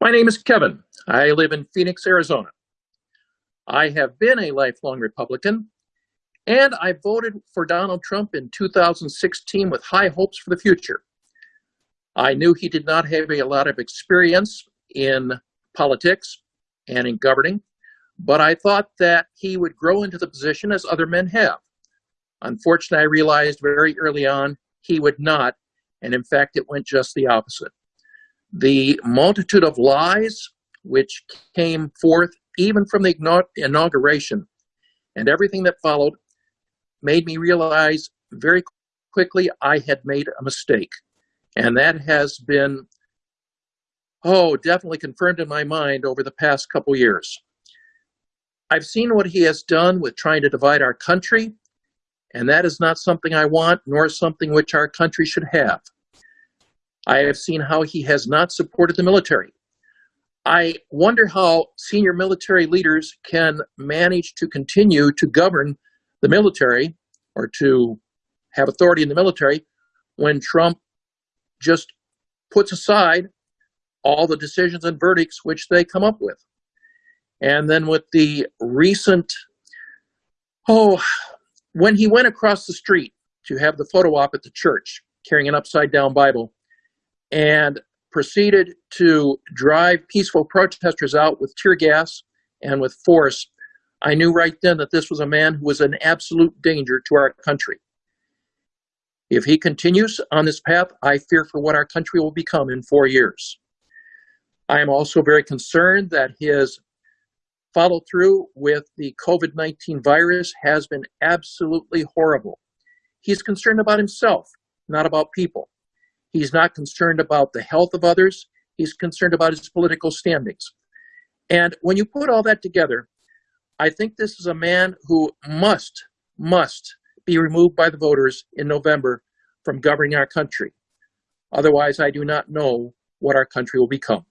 My name is Kevin. I live in Phoenix, Arizona. I have been a lifelong Republican, and I voted for Donald Trump in 2016 with high hopes for the future. I knew he did not have a lot of experience in politics and in governing, but I thought that he would grow into the position as other men have. Unfortunately, I realized very early on he would not, and in fact, it went just the opposite. The multitude of lies which came forth even from the inauguration and everything that followed made me realize very quickly I had made a mistake. And that has been, oh, definitely confirmed in my mind over the past couple years. I've seen what he has done with trying to divide our country, and that is not something I want, nor something which our country should have. I have seen how he has not supported the military. I wonder how senior military leaders can manage to continue to govern the military or to have authority in the military when Trump just puts aside all the decisions and verdicts which they come up with. And then with the recent, oh, when he went across the street to have the photo op at the church carrying an upside down Bible and proceeded to drive peaceful protesters out with tear gas and with force, I knew right then that this was a man who was an absolute danger to our country. If he continues on this path, I fear for what our country will become in four years. I am also very concerned that his follow through with the COVID 19 virus has been absolutely horrible. He's concerned about himself, not about people. He's not concerned about the health of others. He's concerned about his political standings. And when you put all that together, I think this is a man who must, must be removed by the voters in November from governing our country. Otherwise, I do not know what our country will become.